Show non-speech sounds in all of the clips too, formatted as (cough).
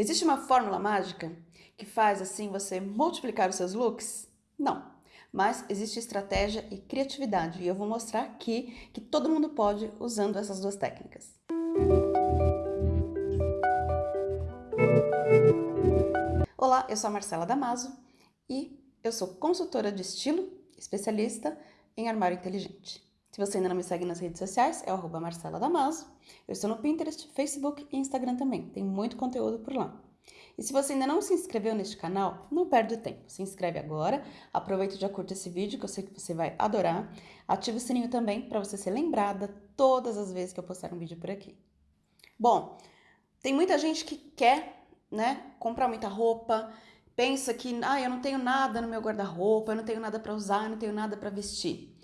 Existe uma fórmula mágica que faz assim você multiplicar os seus looks? Não. Mas existe estratégia e criatividade e eu vou mostrar aqui que todo mundo pode usando essas duas técnicas. Olá, eu sou a Marcela Damaso e eu sou consultora de estilo, especialista em armário inteligente. Se você ainda não me segue nas redes sociais, é Marcela Damaso. Eu estou no Pinterest, Facebook e Instagram também. Tem muito conteúdo por lá. E se você ainda não se inscreveu neste canal, não perde tempo. Se inscreve agora, aproveita e já curta esse vídeo que eu sei que você vai adorar. Ativa o sininho também para você ser lembrada todas as vezes que eu postar um vídeo por aqui. Bom, tem muita gente que quer, né, comprar muita roupa, pensa que, ah, eu não tenho nada no meu guarda-roupa, eu não tenho nada para usar, eu não tenho nada para vestir.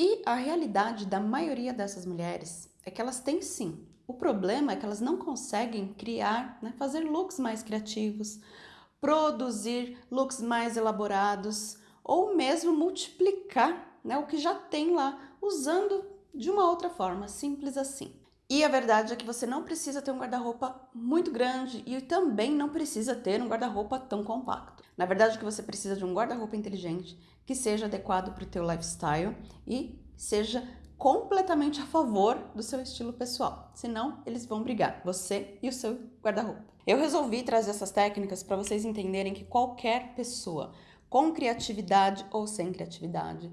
E a realidade da maioria dessas mulheres é que elas têm sim. O problema é que elas não conseguem criar, né, fazer looks mais criativos, produzir looks mais elaborados ou mesmo multiplicar né, o que já tem lá, usando de uma outra forma, simples assim. E a verdade é que você não precisa ter um guarda-roupa muito grande e também não precisa ter um guarda-roupa tão compacto. Na verdade, o que você precisa de um guarda-roupa inteligente que seja adequado para o teu lifestyle e seja completamente a favor do seu estilo pessoal. Senão, eles vão brigar, você e o seu guarda-roupa. Eu resolvi trazer essas técnicas para vocês entenderem que qualquer pessoa, com criatividade ou sem criatividade,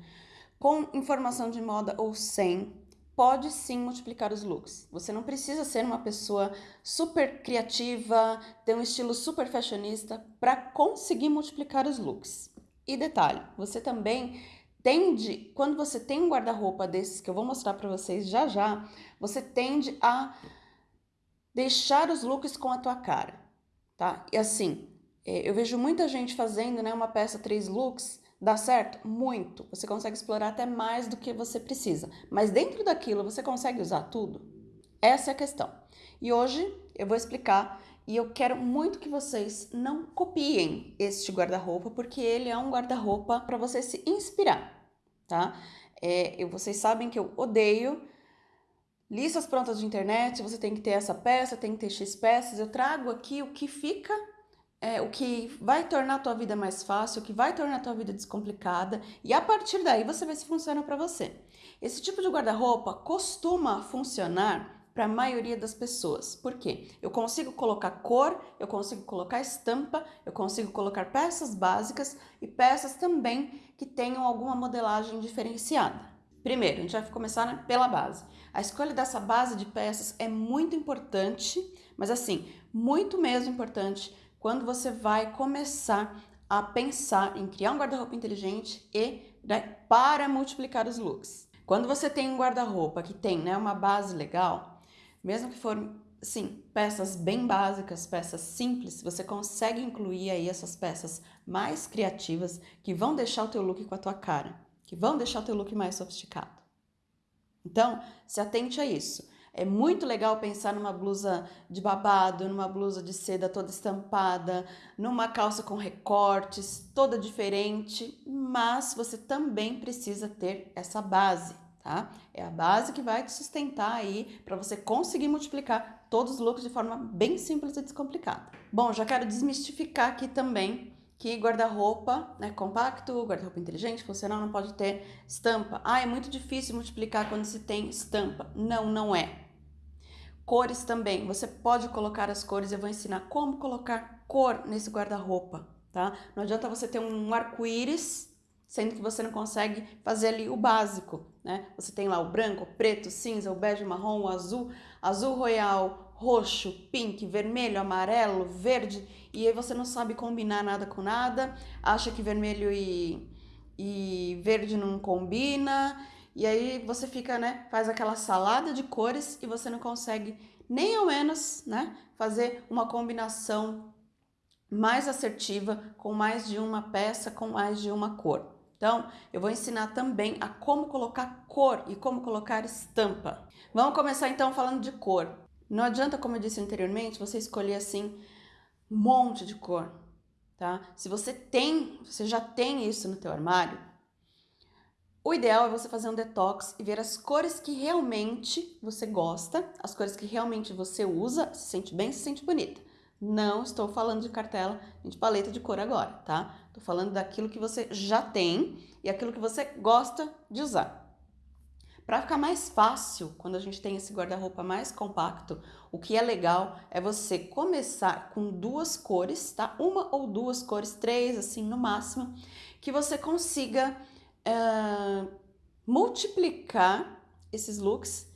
com informação de moda ou sem, pode sim multiplicar os looks. Você não precisa ser uma pessoa super criativa, ter um estilo super fashionista para conseguir multiplicar os looks. E detalhe, você também tende, quando você tem um guarda-roupa desses que eu vou mostrar para vocês já já, você tende a deixar os looks com a tua cara, tá? E assim, é, eu vejo muita gente fazendo, né, uma peça três looks, dá certo? Muito. Você consegue explorar até mais do que você precisa. Mas dentro daquilo, você consegue usar tudo? Essa é a questão. E hoje eu vou explicar e eu quero muito que vocês não copiem este guarda-roupa, porque ele é um guarda-roupa para você se inspirar, tá? É, eu, vocês sabem que eu odeio listas prontas de internet, você tem que ter essa peça, tem que ter X peças. Eu trago aqui o que fica, é, o que vai tornar a tua vida mais fácil, o que vai tornar a tua vida descomplicada, e a partir daí você vê se funciona para você. Esse tipo de guarda-roupa costuma funcionar para a maioria das pessoas. Por quê? Eu consigo colocar cor, eu consigo colocar estampa, eu consigo colocar peças básicas e peças também que tenham alguma modelagem diferenciada. Primeiro, a gente vai começar né, pela base. A escolha dessa base de peças é muito importante, mas assim, muito mesmo importante quando você vai começar a pensar em criar um guarda-roupa inteligente e né, para multiplicar os looks. Quando você tem um guarda-roupa que tem né, uma base legal, mesmo que for, sim, peças bem básicas, peças simples, você consegue incluir aí essas peças mais criativas que vão deixar o teu look com a tua cara, que vão deixar o teu look mais sofisticado. Então, se atente a isso. É muito legal pensar numa blusa de babado, numa blusa de seda toda estampada, numa calça com recortes, toda diferente, mas você também precisa ter essa base tá? É a base que vai te sustentar aí para você conseguir multiplicar todos os looks de forma bem simples e descomplicada. Bom, já quero desmistificar aqui também que guarda-roupa né, compacto, guarda-roupa inteligente, funcional, não pode ter estampa. Ah, é muito difícil multiplicar quando se tem estampa. Não, não é. Cores também, você pode colocar as cores, eu vou ensinar como colocar cor nesse guarda-roupa, tá? Não adianta você ter um arco-íris sendo que você não consegue fazer ali o básico, né? Você tem lá o branco, o preto, o cinza, o bege, o marrom, o azul, azul royal, roxo, pink, vermelho, amarelo, verde, e aí você não sabe combinar nada com nada, acha que vermelho e, e verde não combina, e aí você fica, né, faz aquela salada de cores e você não consegue nem ao menos, né, fazer uma combinação mais assertiva com mais de uma peça, com mais de uma cor. Então, eu vou ensinar também a como colocar cor e como colocar estampa. Vamos começar então falando de cor. Não adianta, como eu disse anteriormente, você escolher assim um monte de cor, tá? Se você tem, você já tem isso no teu armário, o ideal é você fazer um detox e ver as cores que realmente você gosta, as cores que realmente você usa, se sente bem, se sente bonita. Não estou falando de cartela, de paleta de cor agora, tá? Estou falando daquilo que você já tem e aquilo que você gosta de usar. Para ficar mais fácil, quando a gente tem esse guarda-roupa mais compacto, o que é legal é você começar com duas cores, tá? Uma ou duas cores, três assim no máximo, que você consiga uh, multiplicar esses looks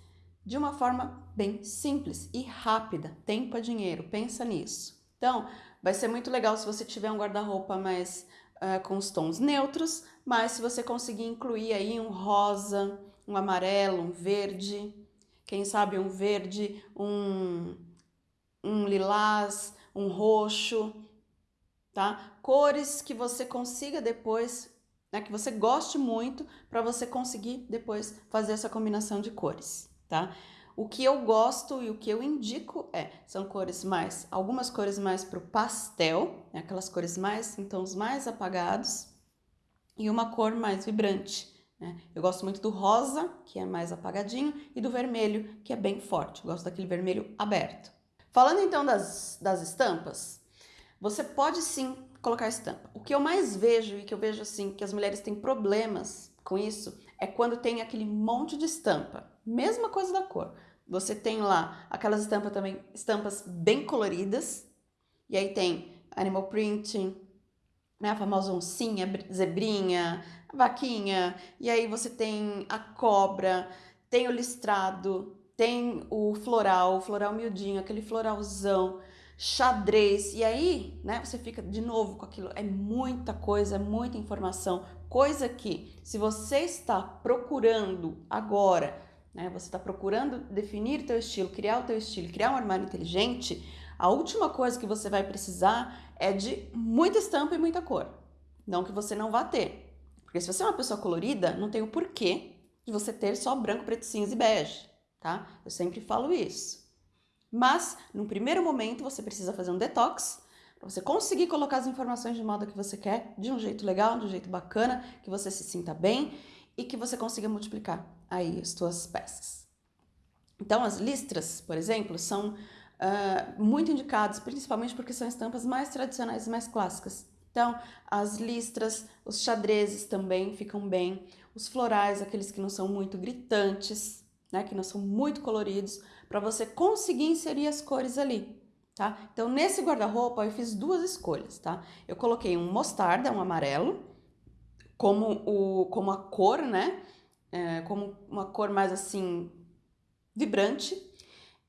de uma forma bem simples e rápida. Tempo é dinheiro, pensa nisso. Então, vai ser muito legal se você tiver um guarda-roupa mais uh, com os tons neutros, mas se você conseguir incluir aí um rosa, um amarelo, um verde, quem sabe um verde, um, um lilás, um roxo, tá? Cores que você consiga depois, né, que você goste muito, para você conseguir depois fazer essa combinação de cores, tá? O que eu gosto e o que eu indico é, são cores mais, algumas cores mais para o pastel, né, aquelas cores mais, em tons mais apagados, e uma cor mais vibrante, né? Eu gosto muito do rosa, que é mais apagadinho, e do vermelho, que é bem forte. Eu gosto daquele vermelho aberto. Falando então das, das estampas, você pode sim colocar estampa. O que eu mais vejo e que eu vejo assim que as mulheres têm problemas com isso é quando tem aquele monte de estampa. Mesma coisa da cor. Você tem lá aquelas estampas também, estampas bem coloridas, e aí tem animal print, né, a famosa oncinha, zebrinha, vaquinha, e aí você tem a cobra, tem o listrado, tem o floral, o floral miudinho, aquele floralzão, xadrez, e aí, né, você fica de novo com aquilo, é muita coisa, é muita informação, coisa que se você está procurando agora, né, você está procurando definir teu estilo, criar o teu estilo, criar um armário inteligente, a última coisa que você vai precisar é de muita estampa e muita cor. Não que você não vá ter, porque se você é uma pessoa colorida, não tem o porquê de você ter só branco, preto, cinza e bege, tá? Eu sempre falo isso. Mas, num primeiro momento, você precisa fazer um detox para você conseguir colocar as informações de moda que você quer de um jeito legal, de um jeito bacana, que você se sinta bem e que você consiga multiplicar aí as suas peças. Então, as listras, por exemplo, são uh, muito indicadas, principalmente porque são estampas mais tradicionais e mais clássicas. Então, as listras, os xadrezes também ficam bem, os florais, aqueles que não são muito gritantes, né, que não são muito coloridos, para você conseguir inserir as cores ali, tá? Então, nesse guarda-roupa eu fiz duas escolhas, tá? Eu coloquei um mostarda, um amarelo, como, o, como a cor, né? É, como uma cor mais assim, vibrante,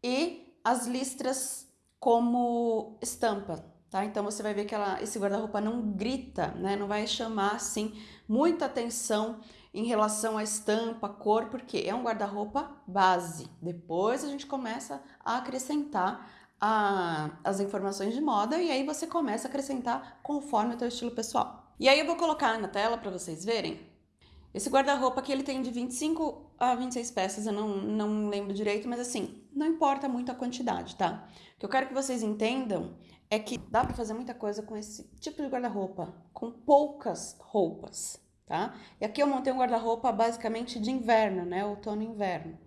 e as listras como estampa, tá? Então você vai ver que ela, esse guarda-roupa não grita, né? Não vai chamar assim muita atenção em relação à estampa, cor, porque é um guarda-roupa base. Depois a gente começa a acrescentar a, as informações de moda e aí você começa a acrescentar conforme o teu estilo pessoal. E aí eu vou colocar na tela para vocês verem. Esse guarda-roupa aqui ele tem de 25 a 26 peças, eu não, não lembro direito, mas assim, não importa muito a quantidade, tá? O que eu quero que vocês entendam é que dá para fazer muita coisa com esse tipo de guarda-roupa, com poucas roupas, tá? E aqui eu montei um guarda-roupa basicamente de inverno, né? Outono e inverno.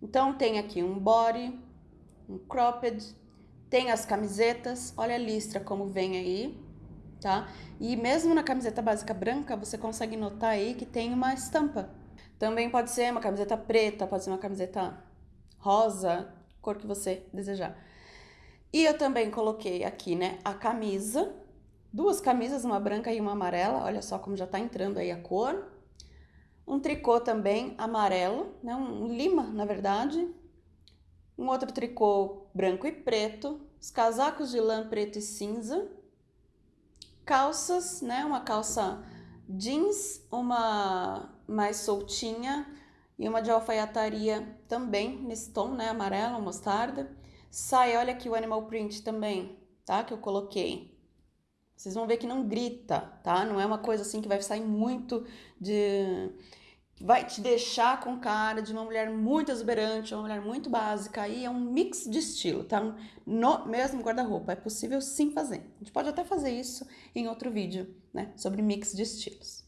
Então tem aqui um body, um cropped, tem as camisetas, olha a listra como vem aí, tá? E mesmo na camiseta básica branca, você consegue notar aí que tem uma estampa. Também pode ser uma camiseta preta, pode ser uma camiseta rosa, cor que você desejar. E eu também coloquei aqui, né, a camisa, duas camisas, uma branca e uma amarela, olha só como já tá entrando aí a cor. Um tricô também amarelo, né, um lima, na verdade. Um outro tricô branco e preto, os casacos de lã preto e cinza. Calças, né, uma calça jeans, uma mais soltinha e uma de alfaiataria também nesse tom, né, amarelo, mostarda. Sai, olha aqui o animal print também, tá? Que eu coloquei. Vocês vão ver que não grita, tá? Não é uma coisa assim que vai sair muito de... Vai te deixar com cara de uma mulher muito exuberante, uma mulher muito básica. Aí é um mix de estilo, tá? No mesmo guarda-roupa. É possível sim fazer. A gente pode até fazer isso em outro vídeo, né? Sobre mix de estilos.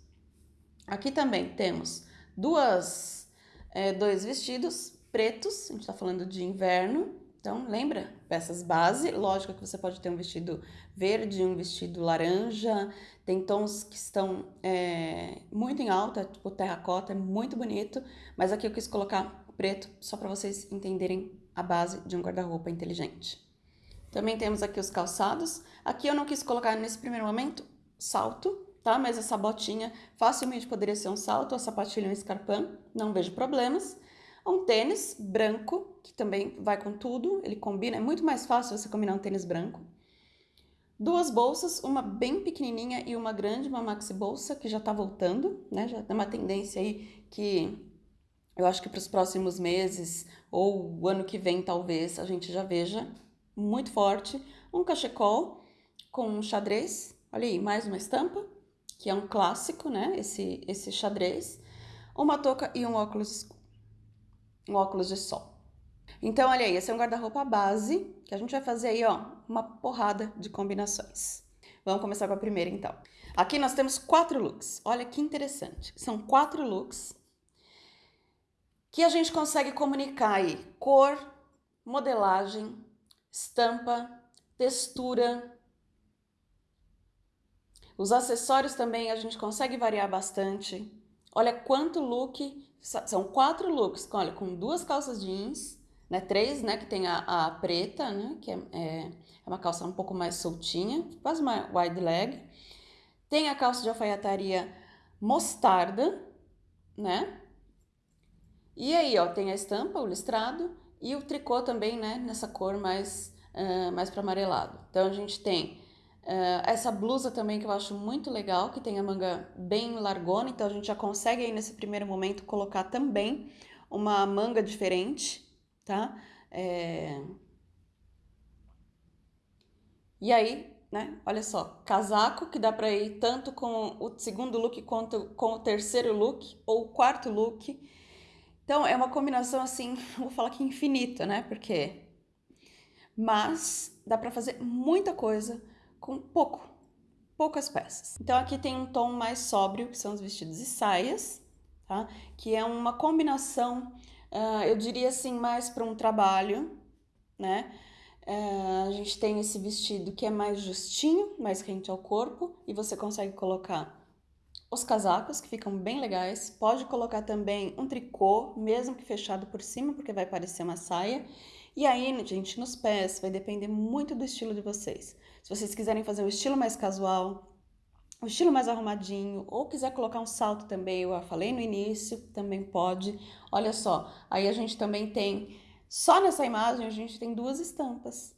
Aqui também temos duas, é, dois vestidos pretos. A gente tá falando de inverno Então, lembra? Peças base, lógico que você pode ter um vestido verde, um vestido laranja, tem tons que estão é, muito em alta, tipo terracota, é muito bonito, mas aqui eu quis colocar preto só para vocês entenderem a base de um guarda-roupa inteligente. Também temos aqui os calçados. Aqui eu não quis colocar nesse primeiro momento salto, tá? Mas essa botinha facilmente poderia ser um salto, a sapatilha um escarpão, não vejo problemas. Um tênis branco, que também vai com tudo, ele combina, é muito mais fácil você combinar um tênis branco. Duas bolsas, uma bem pequenininha e uma grande, uma maxi bolsa, que já tá voltando, né? Já tem uma tendência aí que eu acho que para os próximos meses ou o ano que vem, talvez, a gente já veja muito forte. Um cachecol com um xadrez, olha aí, mais uma estampa, que é um clássico, né? Esse, esse xadrez. Uma touca e um óculos um óculos de sol. Então, olha aí, esse é um guarda-roupa base, que a gente vai fazer aí, ó, uma porrada de combinações. Vamos começar com a primeira, então. Aqui nós temos quatro looks. Olha que interessante. São quatro looks que a gente consegue comunicar aí cor, modelagem, estampa, textura. Os acessórios também a gente consegue variar bastante. Olha quanto look são quatro looks, olha, com duas calças jeans, né? Três, né? Que tem a, a preta, né? Que é, é, é, uma calça um pouco mais soltinha, quase uma wide leg. Tem a calça de alfaiataria mostarda, né? E aí, ó, tem a estampa, o listrado e o tricô também, né? Nessa cor mais, uh, mais para amarelado. Então, a gente tem Uh, essa blusa também que eu acho muito legal, que tem a manga bem largona, então a gente já consegue aí nesse primeiro momento colocar também uma manga diferente, tá? É... E aí, né, olha só, casaco que dá pra ir tanto com o segundo look quanto com o terceiro look ou o quarto look. Então é uma combinação assim, (laughs) vou falar que infinita, né? Porque mas dá para fazer muita coisa com pouco, poucas peças. Então aqui tem um tom mais sóbrio, que são os vestidos e saias, tá? Que é uma combinação, uh, eu diria assim, mais para um trabalho, né? Uh, a gente tem esse vestido que é mais justinho, mais rente ao corpo, e você consegue colocar os casacos, que ficam bem legais. Pode colocar também um tricô, mesmo que fechado por cima, porque vai parecer uma saia. E aí, gente, nos pés, vai depender muito do estilo de vocês. Se vocês quiserem fazer um estilo mais casual, um estilo mais arrumadinho, ou quiser colocar um salto também, eu falei no início, também pode. Olha só, aí a gente também tem, só nessa imagem a gente tem duas estampas,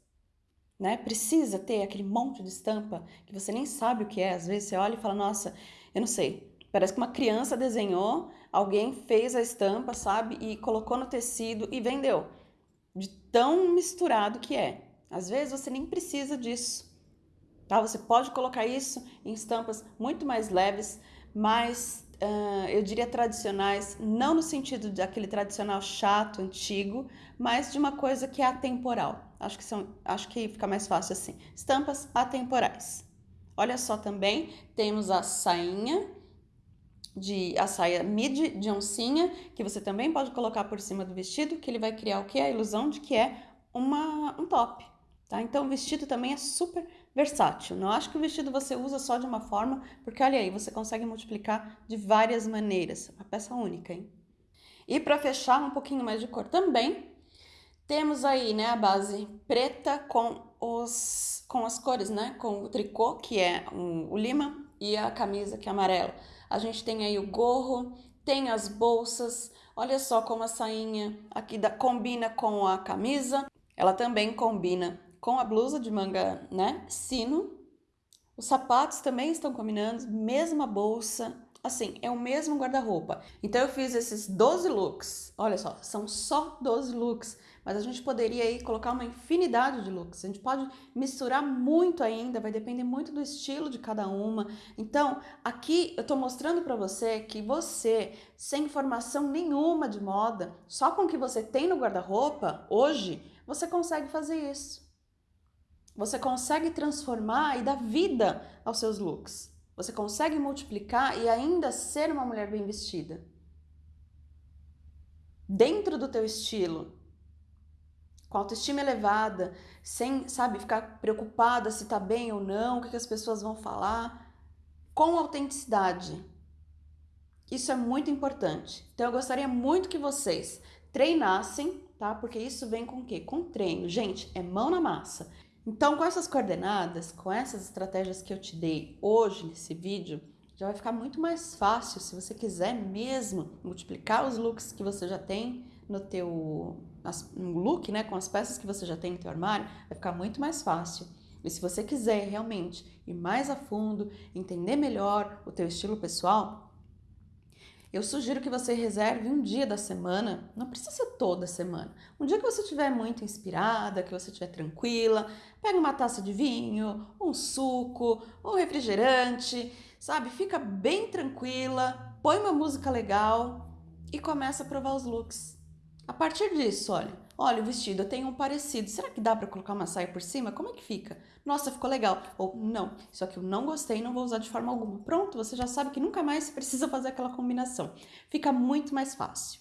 né? Precisa ter aquele monte de estampa que você nem sabe o que é. Às vezes você olha e fala, nossa, eu não sei, parece que uma criança desenhou, alguém fez a estampa, sabe? E colocou no tecido e vendeu de tão misturado que é. Às vezes você nem precisa disso, tá? Você pode colocar isso em estampas muito mais leves, mais, uh, eu diria tradicionais, não no sentido de aquele tradicional chato, antigo, mas de uma coisa que é atemporal. Acho que, são, acho que fica mais fácil assim. Estampas atemporais. Olha só também, temos a sainha, de a saia midi de oncinha, que você também pode colocar por cima do vestido, que ele vai criar o que? A ilusão de que é uma, um top, tá? Então o vestido também é super versátil. Não acho que o vestido você usa só de uma forma, porque olha aí, você consegue multiplicar de várias maneiras. Uma peça única, hein? E para fechar um pouquinho mais de cor também, temos aí, né, a base preta com os com as cores, né, com o tricô, que é um, o lima, e a camisa, que é amarela. A gente tem aí o gorro, tem as bolsas, olha só como a sainha aqui da, combina com a camisa. Ela também combina com a blusa de manga, né, sino. Os sapatos também estão combinando, mesma bolsa, assim, é o mesmo guarda-roupa. Então eu fiz esses 12 looks, olha só, são só 12 looks mas a gente poderia aí colocar uma infinidade de looks. A gente pode misturar muito ainda, vai depender muito do estilo de cada uma. Então, aqui eu estou mostrando para você que você, sem informação nenhuma de moda, só com o que você tem no guarda-roupa hoje, você consegue fazer isso. Você consegue transformar e dar vida aos seus looks. Você consegue multiplicar e ainda ser uma mulher bem vestida. Dentro do teu estilo, com autoestima elevada, sem, sabe, ficar preocupada se tá bem ou não, o que, que as pessoas vão falar, com autenticidade. Isso é muito importante. Então eu gostaria muito que vocês treinassem, tá? Porque isso vem com o quê? Com treino. Gente, é mão na massa. Então, com essas coordenadas, com essas estratégias que eu te dei hoje nesse vídeo, já vai ficar muito mais fácil se você quiser mesmo multiplicar os looks que você já tem no teu no look, né, com as peças que você já tem no teu armário, vai ficar muito mais fácil. E se você quiser realmente ir mais a fundo, entender melhor o teu estilo pessoal, eu sugiro que você reserve um dia da semana, não precisa ser toda semana. Um dia que você estiver muito inspirada, que você estiver tranquila, pega uma taça de vinho, um suco, um refrigerante, sabe? Fica bem tranquila, põe uma música legal e começa a provar os looks. A partir disso, olha, olha o vestido, eu tenho um parecido, será que dá para colocar uma saia por cima? Como é que fica? Nossa, ficou legal. Ou não, isso aqui eu não gostei, não vou usar de forma alguma. Pronto, você já sabe que nunca mais (laughs) precisa fazer aquela combinação. Fica muito mais fácil.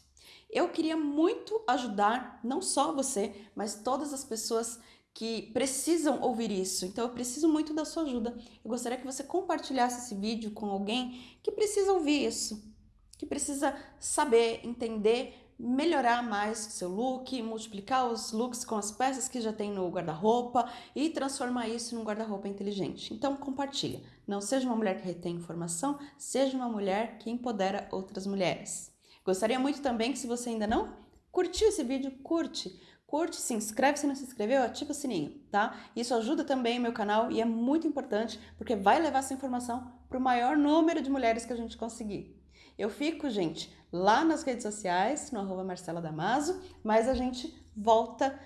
Eu queria muito ajudar, não só você, mas todas as pessoas que precisam ouvir isso. Então eu preciso muito da sua ajuda. Eu gostaria que você compartilhasse esse vídeo com alguém que precisa ouvir isso, que precisa saber, entender melhorar mais seu look, multiplicar os looks com as peças que já tem no guarda-roupa e transformar isso num guarda-roupa inteligente. Então compartilha. Não seja uma mulher que retém informação, seja uma mulher que empodera outras mulheres. Gostaria muito também que se você ainda não curtiu esse vídeo, curte. Curte, se inscreve se não se inscreveu, ativa o sininho, tá? Isso ajuda também o meu canal e é muito importante porque vai levar essa informação para o maior número de mulheres que a gente conseguir. Eu fico, gente, lá nas redes sociais, no arroba Marcela Damaso, mas a gente volta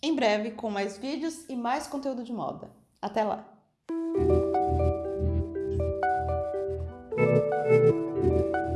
em breve com mais vídeos e mais conteúdo de moda. Até lá!